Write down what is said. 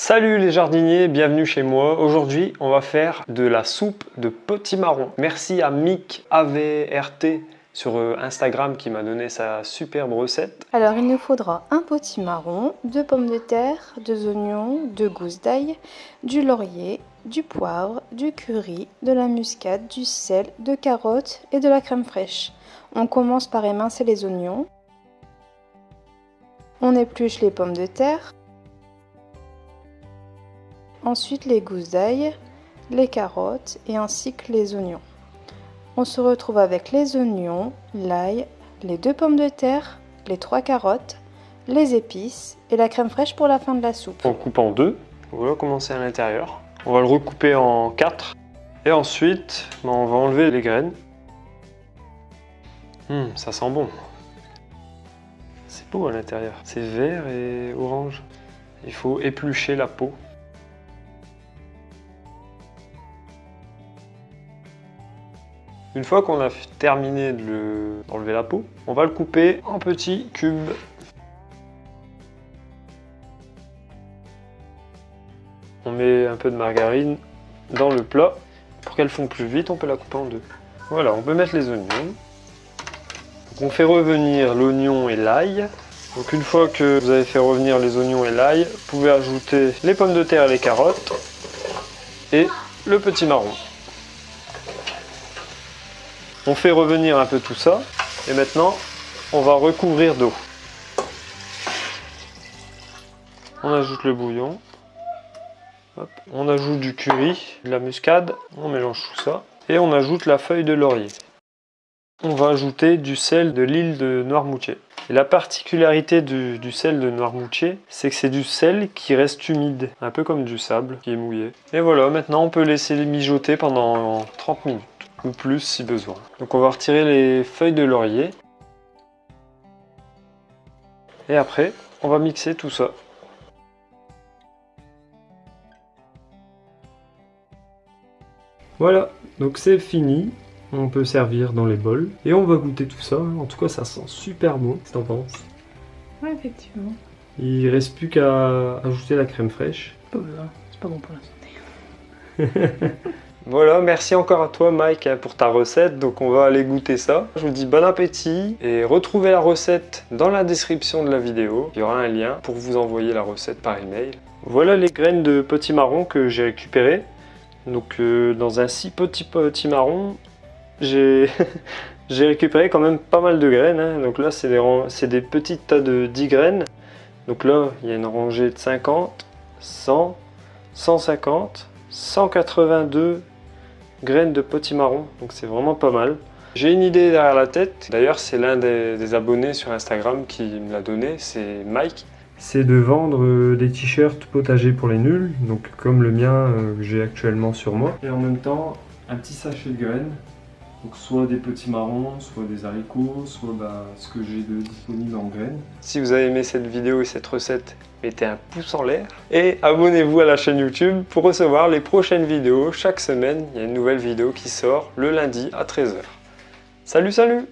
Salut les jardiniers, bienvenue chez moi. Aujourd'hui, on va faire de la soupe de potimarron. Merci à Mick AVRT sur euh, Instagram qui m'a donné sa superbe recette. Alors il nous faudra un potimarron, deux pommes de terre, deux oignons, deux gousses d'ail, du laurier, du poivre, du curry, de la muscade, du sel, de carottes et de la crème fraîche. On commence par émincer les oignons. On épluche les pommes de terre. Ensuite les gousses d'ail, les carottes et ainsi que les oignons. On se retrouve avec les oignons, l'ail, les deux pommes de terre, les trois carottes, les épices et la crème fraîche pour la fin de la soupe. On coupe en deux. Voilà comment c'est à l'intérieur. On va le recouper en quatre. Et ensuite, on va enlever les graines. Hum, ça sent bon. C'est beau à l'intérieur. C'est vert et orange. Il faut éplucher la peau. Une fois qu'on a terminé d'enlever la peau, on va le couper en petits cubes. On met un peu de margarine dans le plat. Pour qu'elle fonde plus vite, on peut la couper en deux. Voilà, on peut mettre les oignons. on fait revenir l'oignon et l'ail. Donc une fois que vous avez fait revenir les oignons et l'ail, vous pouvez ajouter les pommes de terre et les carottes et le petit marron. On fait revenir un peu tout ça. Et maintenant, on va recouvrir d'eau. On ajoute le bouillon. On ajoute du curry, de la muscade. On mélange tout ça. Et on ajoute la feuille de laurier. On va ajouter du sel de l'île de Noirmoutier. La particularité du, sel de Noirmoutier, c'est que c'est du sel qui reste humide, un peu comme du sable qui est mouillé. Et voilà, maintenant on peut laisser mijoter pendant 30 minutes ou plus si besoin. Donc on va retirer les feuilles de laurier. Et après, on va mixer tout ça. Voilà, donc c'est fini. On peut servir dans les bols. Et on va goûter tout ça. En tout cas, ça sent super bon. Qu'est-ce que t'en penses? Ouais, effectivement. Il reste plus qu'à ajouter la crème fraîche. C'est pas bon pour la santé. Voilà, merci encore à toi Mike hein, pour ta recette, donc on va aller goûter ça. Je vous dis bon appétit et retrouvez la recette dans la description de la vidéo. Il y aura un lien pour vous envoyer la recette par email. Voilà les graines de petit marron que j'ai récupérées. Donc euh, dans un si petit petit marron, j'ai récupéré quand même pas mal de graines. Hein. Donc là c'est des, des petites tas de 10 graines. Donc là il y a une rangée de 50, 100, 150, 182 graines de potimarron, donc c'est vraiment pas mal. J'ai une idée derrière la tête, d'ailleurs c'est l'un des, abonnés sur Instagram qui me l'a donné, c'est Mike. C'est de vendre euh, des t-shirts potagers pour les nuls, donc comme le mien euh, que j'ai actuellement sur moi. Et en même temps, un petit sachet de graines, donc soit des petits marrons, soit des haricots, soit bah, ce que j'ai de disponible en graines. Si vous avez aimé cette vidéo et cette recette, mettez un pouce en l'air et abonnez-vous à la chaîne YouTube pour recevoir les prochaines vidéos. Chaque semaine, il y a une nouvelle vidéo qui sort le lundi à 13h. Salut, salut